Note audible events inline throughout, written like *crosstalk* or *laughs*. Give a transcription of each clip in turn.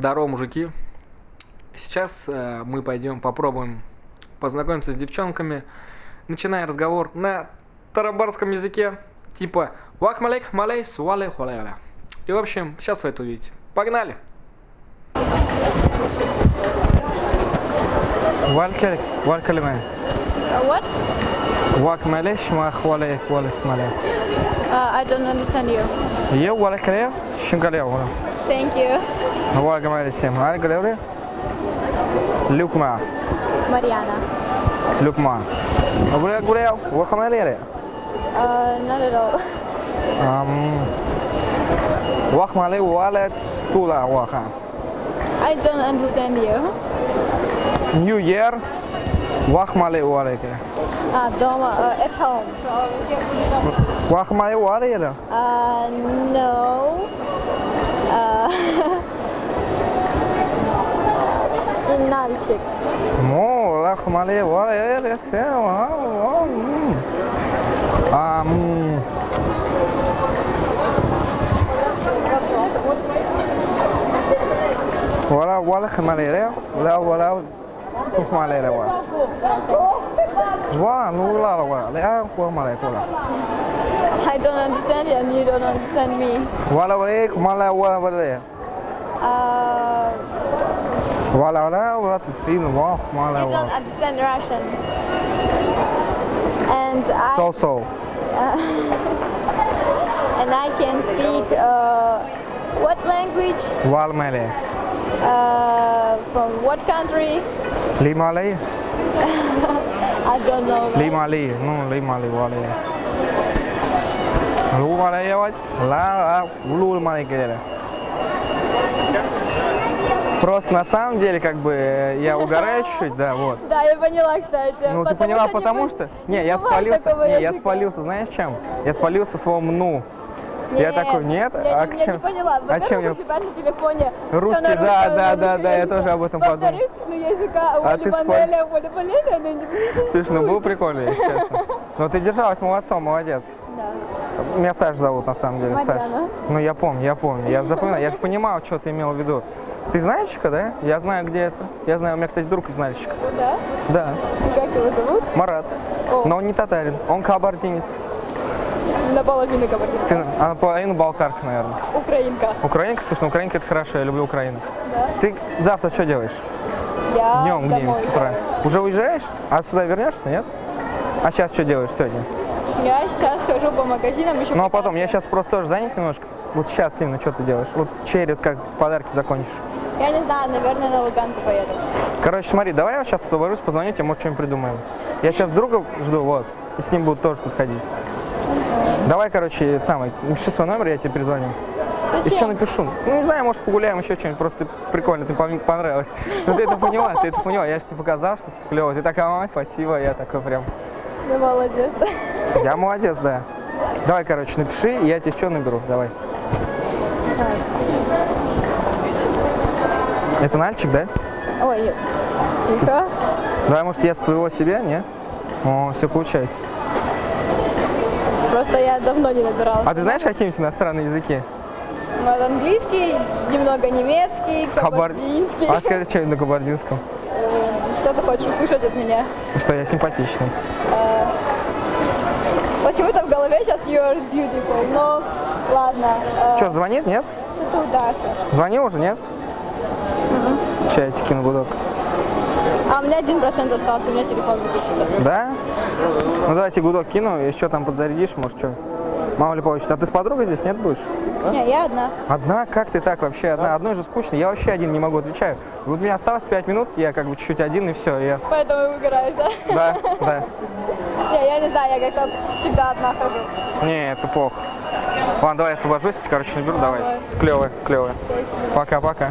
Здорово, мужики. Сейчас э, мы пойдем попробуем познакомиться с девчонками, начиная разговор на тарабарском языке, типа «Вахмалек малей суале хуаляля». И в общем, сейчас вы это увидите. Погнали! Валькалик, валькалимай. What? Вак малеш мах валек валес малек. Uh, I don't understand you. Я валькалия, шингалия валек. Thank you. هو جمال الاسم هل قلوري لوكما Mariana. لوكما أبونا قريو هو not at all. Um, walk wallet, tula walk. I don't understand you. New Year, walk wallet. Ah, doma, uh, at home. Walk wallet. Uh, no. Uh, in Nalchik. مو لا خمالي ولا يلا سيم أم ولا ولا خمالي ليا ولا ولا خمالي ليا ولا Why? I don't understand you and you don't understand me. Wala walik, mala wala wala. Uh, wala wala wala tufin. You don't understand Russian. And I. So so. Uh, and I can speak uh, what language? Walmale. Uh, from what country? Limale. Ma le. I don't know. Li ma li, no li ma li wa le. Lu ma le wa la la lu ma le ke le. Просто на самом деле, как бы, я *laughs* угораю чуть-чуть, да, вот. Да, я поняла, кстати. Ну, ты поняла, потому что... Не, я спалился, не, я спалился, знаешь чем? Я спалился своим «ну». Я такой, нет, я а не, к я не поняла. А чем у тебя на телефоне Русский, на да, русском, да, да, русском да, я тоже об этом подумал. Во-вторых, ну языка А ты Ванеля, Оли Ванеля, ну, не- Слушай, ну было прикольно, если честно. Но ты держалась молодцом, молодец. Да. Меня Саш зовут, на самом деле, Саш. Марьяна. Ну, я помню, я помню. Я запоминал, я же понимал, что ты имел в виду. Ты знаечка, да? Я знаю, где это. Я знаю, у меня, кстати, друг из Нальчика. Да? Да, И как его зовут? Марат. О. Но он не татарин, он кабардинец. Наполовину говорит. Ты, а наполовину балкарка, наверное. Украинка. Украинка, слушай, ну украинка это хорошо, я люблю Украину. Да. Ты завтра что делаешь? Я Днем где-нибудь с утра. Уже уезжаешь? А сюда вернешься, нет? А сейчас что делаешь сегодня? Я сейчас хожу по магазинам еще. Ну а потом, я сейчас просто тоже занят немножко. Вот сейчас именно что ты делаешь? Вот через как подарки закончишь. Я не знаю, наверное, на Луганку поеду. Короче, смотри, давай я сейчас освобожусь, позвоню тебе, может, что-нибудь придумаем. Я сейчас друга жду, вот, и с ним будут тоже тут ходить. Давай, короче, самое, напиши свой номер, я тебе перезвоню. И что напишу? Ну, не знаю, может, погуляем, еще что-нибудь, просто прикольно, ты пон- понравилось. Ну, ты это поняла, ты это поняла, я же тебе показал, что типа клево. Ты такая, мама, спасибо, я такой прям, Ну, молодец. я молодец, да. Давай, короче, напиши, и я тебе что наберу, давай. Это Нальчик, да? Ой, тихо. Давай, может, я с твоего себе, не? О, все получается. Просто я давно не набирала. А ты знаешь какие-нибудь иностранные языки? Ну, вот английский, немного немецкий, Хабар- кабардинский. А скажи что-нибудь на кабардинском. Э, Что ты хочешь услышать от меня? Что я симпатичный. Э, Почему-то в голове сейчас you're beautiful, но ладно. э, Что, звонит, нет? Звонил уже, нет? Тебе кину гудок. А у меня один процент остался, у меня телефон выключится. Да? Ну давайте гудок кину, еще там подзарядишь, может что. Мало ли получится. А ты с подругой здесь нет будешь? Не, я одна. Одна? Как ты так вообще одна? Одной же скучно. Я вообще один не могу, отвечаю. Вот у меня осталось 5 минут, я как бы чуть-чуть один и все. Я... Поэтому выгораешь, да? Да, *laughs* да. Не, я не знаю, я как-то всегда одна хожу. Не, это плохо. Ладно, давай я освобожусь, короче, наберу, давай. Давай. Клевая, клевая. Пока-пока.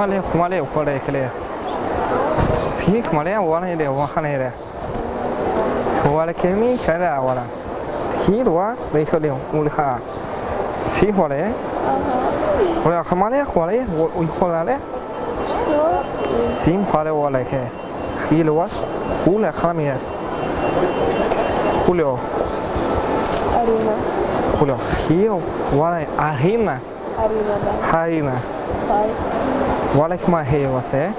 kumale kumale ukole kile siki kumale wana ile wana ile wala kemi kala wala hirwa lehole mulha si wala wala kumale wala ukolale sim khale wala ke hilwa ula khamia Julio Arina Julio Hio Wala Arina Arina Arina Hai ولكما هي وسي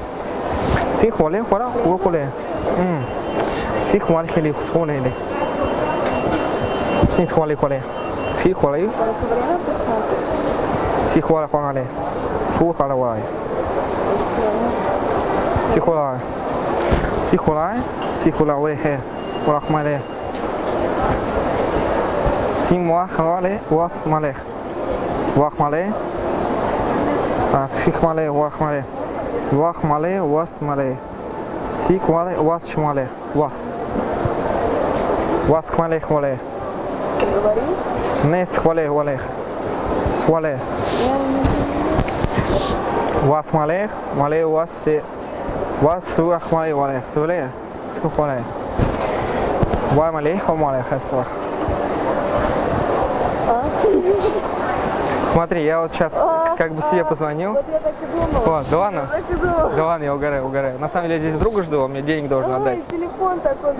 سيخ ولي خورا خور وكولي ام سيخ ولي خلي خوني دي سيخ ولي كولي سيخ ولي سيخ ولي خون علي فو خلا وراي سيخ ولا سيخ ولا سيخ ولا وي هي ولا خمالي سيموا خلالي واس مالي واخ مالي вале хе. Валахмале. Сим вахмале вас малех. Вахмале. А сих мале вахмале. Вахмале вас мале. Сик мале вас чмале. Вас. Вас кмалех вале. Ты говоришь? Не схвале валех. Свале. Я не Was malech, male was se was suach male wale sule sухвале. Вай малех, о малех хасвах. А? Смотри, я вот сейчас А, как бы себе а, позвонил. Вот я так и думала. Вот, да ладно? Так и думала. Да ладно, я угораю, угораю. На самом деле я здесь друга жду, он мне денег должен отдать. Телефон такой.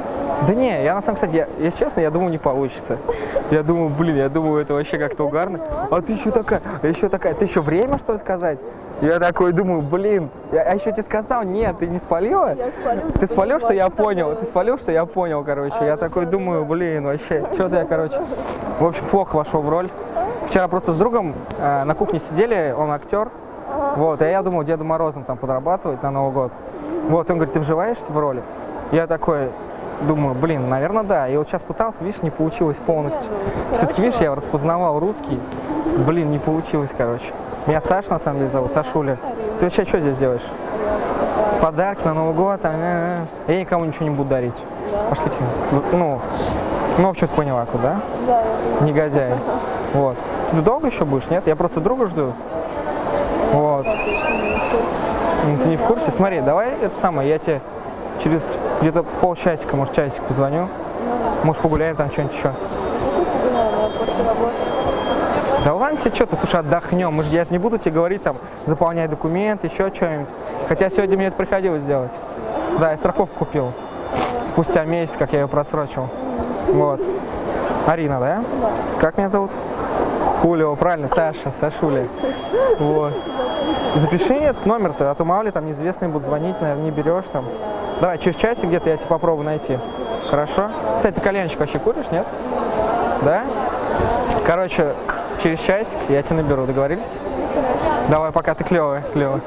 Да не, я на самом кстати, я, если честно, я думаю, не получится. Я думаю, блин, я думаю, это вообще как-то угарно. А ты еще такая, а еще такая, ты еще время что ли сказать? Я такой думаю, блин, я, а еще тебе сказал, нет, ты не спалила? Я спалил. Ты типа, спалил, что я понял? Ты спалил, что я понял, короче. Я такой думаю, блин, вообще, что-то я, короче, в общем, плохо вошел в роль. Вчера просто с другом э, на кухне сидели, он актер, вот, и я думал Деду Морозом там подрабатывать на Новый год. Вот, он говорит, ты вживаешься в роли? Я такой думаю, блин, наверное, да. И вот сейчас пытался, видишь, не получилось полностью. Все-таки, видишь, я распознавал русский, блин, не получилось, короче. Меня Саша, на самом деле, зовут, Сашуля. Ты вообще что здесь делаешь? Подарки на Новый год, там, э, э. я никому ничего не буду дарить. Пошли к ним. Ну, ну, в общем, поняла, куда? Да. Негодяй. Вот. Ты долго еще будешь, нет? Я просто друга жду. Вот. Ты не в курсе? Смотри, давай это самое, я тебе через где-то полчасика, может, часик позвоню. Может, погуляем там что-нибудь еще. Да ладно тебе, что ты, слушай, отдохнем. Мы ж, я же не буду тебе говорить, там, заполнять документ, еще что-нибудь. Хотя сегодня мне это приходилось делать. Да, я страховку купил. Спустя месяц, как я ее просрочил. Вот. Арина? Да. Как меня зовут? Хулио, правильно, Саша, Сашуля. Вот. Запиши этот номер-то, а то мало ли там неизвестные будут звонить, наверное, не берешь там. Давай, через часик где-то я тебе попробую найти. Хорошо? Кстати, ты кальянчик вообще куришь, нет? Да? Короче, через часик я тебя наберу, договорились? Давай, пока ты клевая, клевая.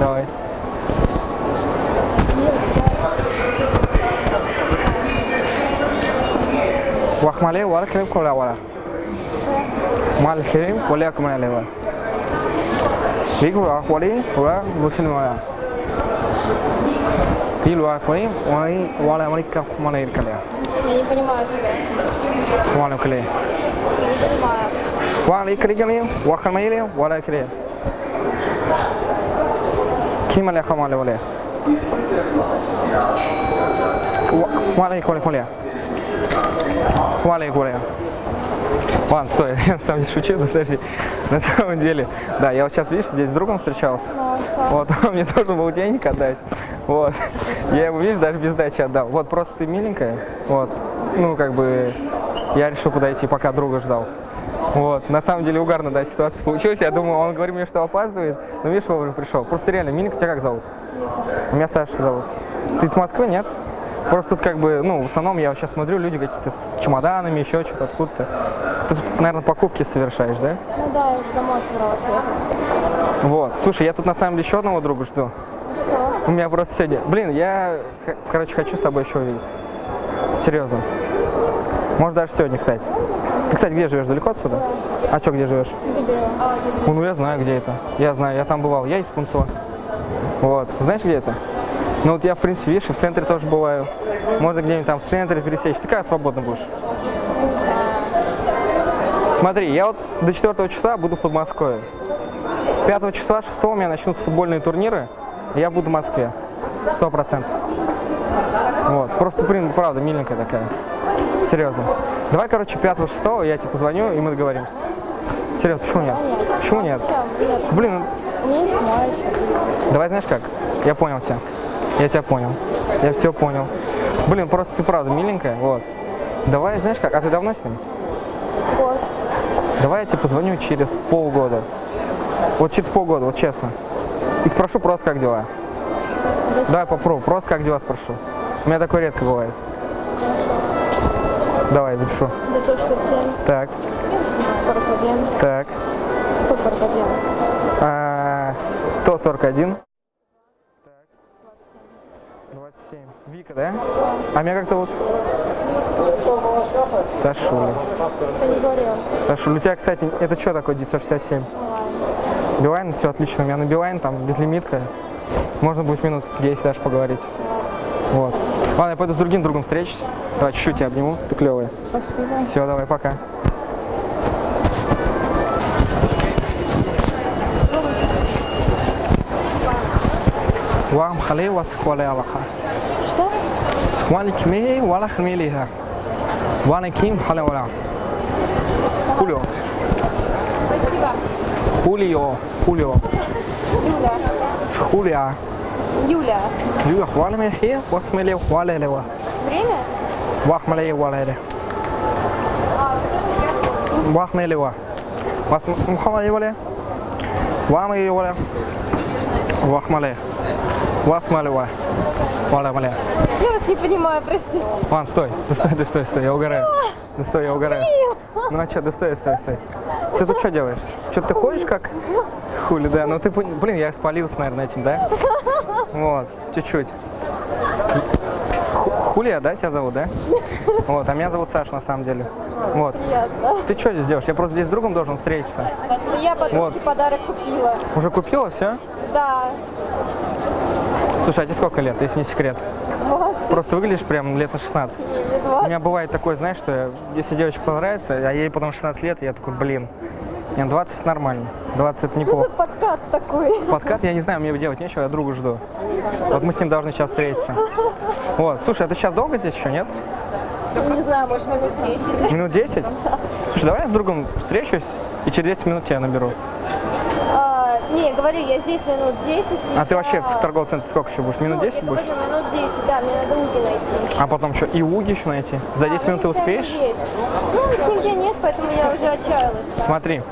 Давай. Вахмале, валхрим, коля, вала. Малхрим, مع الحريم وليكم يا الهوان ليكم أخوالي وبخن ويا தீல் வாக்குவை வாய் வாழை மணிக்க மலை இருக்கலையா வாழக்கலையே வாழை கிடைக்கலையும் வாக்கமையிலையும் வாழக்கலையே கீமலை அகமாலை ஒலையா வாழை கொலை கொலையா வாழை கொலையா Ладно, стой, *laughs* я на самом деле шучу, *laughs* подожди. На самом деле, да, я вот сейчас, видишь, здесь с другом встречался. Ну, что? Вот, *laughs* он мне должен был денег отдать. Вот. Я ему, видишь, даже без дачи отдал. Вот, просто ты миленькая. Вот. Ну, как бы, я решил подойти, пока друга ждал. Вот. На самом деле угарно, да, ситуация получилась. Я думаю, он говорит мне, что опаздывает. Но видишь, вовремя пришел. Просто реально, миленькая, тебя как зовут? Вика. Меня Саша зовут. Ты из Москвы, нет? Просто тут как бы, ну, в основном я сейчас смотрю, люди какие-то с чемоданами, еще что-то откуда-то. Ты тут, наверное, покупки совершаешь, да? Ну да, я уже домой собралась ехать. Вот. Слушай, я тут на самом деле еще одного друга жду. Что? У меня просто сегодня... Блин, я, короче, хочу с тобой еще увидеться. Серьезно. Может, даже сегодня, кстати. Ты, кстати, где живешь? Далеко отсюда? А что, где живешь? Ну, ну, я знаю, где это. Я знаю, я там бывал. Я из Пунцова. Вот. Знаешь, где это? Ну, вот я, в принципе, видишь, и в центре тоже бываю. Можно где-нибудь там в центре пересечь. Ты когда свободно будешь? Смотри, я вот до 4 числа буду в Подмосковье. 5 числа, 6 у меня начнутся футбольные турниры, и я буду в Москве. Сто процентов. Вот. Просто, блин, правда, миленькая такая. Серьезно. Давай, короче, 5 6 я тебе позвоню, и мы договоримся. Серьезно, почему нет? Почему нет? Блин, ну, давай знаешь как? Я понял тебя. Я тебя понял. Я все понял. Блин, просто ты правда миленькая, вот. Давай, знаешь как, а ты давно с ним? Вот. Давай я тебе позвоню через полгода. Вот через полгода, вот честно. И спрошу просто, как дела. Зачем? Давай попробуй, просто как дела спрошу. У меня такое редко бывает. Давай, запишу. 967, Так, 41, так. 141. А, 141. Вика, да? А меня как зовут? Сашуля. Сашуля, у тебя, кстати, это что такое 967? Билайн, все отлично. У меня на Билайн там безлимитка. Можно будет минут 10 даже поговорить. Вот. Ладно, я пойду с другим другом встречусь. Давай чуть-чуть тебя обниму. Ты клевая. Спасибо. Все, давай, пока. Вам хали вас хвали Аллаха. Что? Схвали кме вала хмелиха. Вана ким хали вала. Хулио. Спасибо. Хулио. Хулио. Юля. Хулиа. Юля. Юа хвали мехи, васмели хвали лева. Время? Вахмали вала ле. Вахмали ва. Вас мухамали вале. Вамали вале. Вахмали. Васмали ва. Вала вале. Я вас не понимаю, простите. Ладно, стой, да стой, да стой, стой, я угораю. Да стой, я угораю. Ну а что, да стой, стой, стой. Ты тут что делаешь? Что ты ходишь как хули, да? Ну ты, блин, я спалился, наверное, этим, да? Вот, чуть-чуть. Ху- Хулия, да, тебя зовут, да? Вот, а меня зовут Саша, на самом деле. Вот. Ясно. Ты что здесь делаешь? Я просто здесь с другом должен встретиться. Я подруге Вот. подарок купила. Уже купила все? Да. Слушай, а тебе сколько лет, если не секрет? 20 Просто выглядишь прям лет на 16. или У 20. меня бывает такое, знаешь, что я- если девочка понравится, а ей потом 16 лет, я такой, блин, нет, 20 нормально, 20 это неплохо. подкат такой? Подкат, я не знаю, мне делать нечего, я другу жду. Вот мы с ним должны сейчас встретиться. *laughs* Вот, слушай, а ты сейчас долго здесь еще, нет? Не знаю, может минут 10. Минут 10? *laughs* Слушай, давай я с другом встречусь и через 10 минут тебя наберу. А, не, говорю, я здесь минут 10. и А ты я- вообще в торговом центре сколько еще будешь? Минут Ну, 10 я будешь? говорю, минут 10, да, мне надо уги найти. еще. А потом что, и уги еще найти? За 10 Да, минут ты успеешь? Ну, нигде нет, поэтому я уже отчаялась. да. Смотри,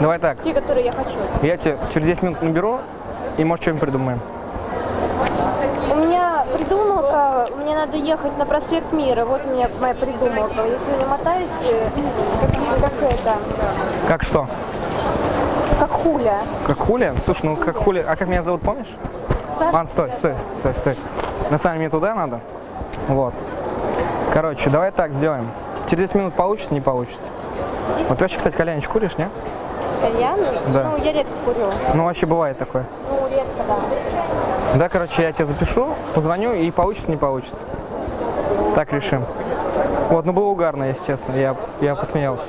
давай так, Те, которые я хочу. я тебе через 10 минут наберу, и может что-нибудь придумаем. У меня придумалка, мне надо ехать на проспект Мира. Вот у меня моя придумалка. Я сегодня мотаюсь, э, как это, Как что? Хуля. Как Хуля? Слушай, ну как Хуля, а как меня зовут, помнишь? Саша, Ладно, стой, стой, стой, стой. На самом деле мне туда надо. Вот. Короче, давай так сделаем. Через 10 минут получится, не получится. Вот ты вообще, кстати, кальянич куришь, не? кальян? Да. Ну, я редко курю. Ну, вообще бывает такое. Ну, редко, да. Да, короче, я тебе запишу, позвоню, и получится, не получится. Так решим. Вот, ну было угарно, если честно, я, я посмеялся.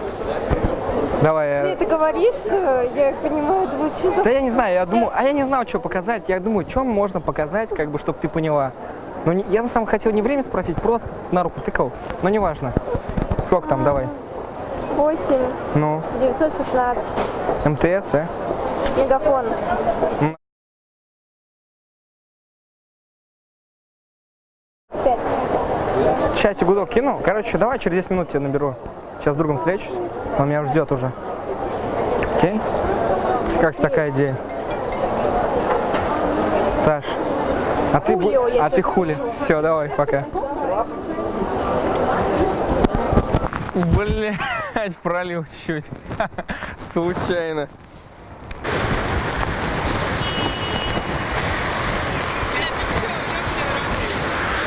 Давай, Ты я... это говоришь, э, я понимаю, думаю, что за... Да я не знаю, я думаю, а я не знал, что показать. Я думаю, что можно показать, как бы, чтобы ты поняла. Ну, не- я на самом хотел не время спросить, просто на руку тыкал. Но неважно. Сколько там, давай. 8, Ну, 916, МТС, да? мегафон. Пять. Чате гудок кинул. Короче, давай через 10 минут тебя наберу. Сейчас с другом встречусь. Он меня ждет уже. Окей? Как такая идея? Саш, а ты, Хулио, а ты хули? Все, давай, пока. Блять, пролил чуть. *laughs* Случайно.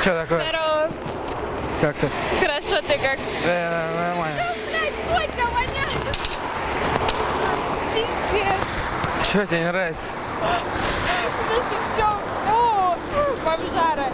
Что такое? Здорово. Как ты? Хорошо, ты как? Да, нормально. Пиздец. Что тебе не нравится? В чем? О, бомжара.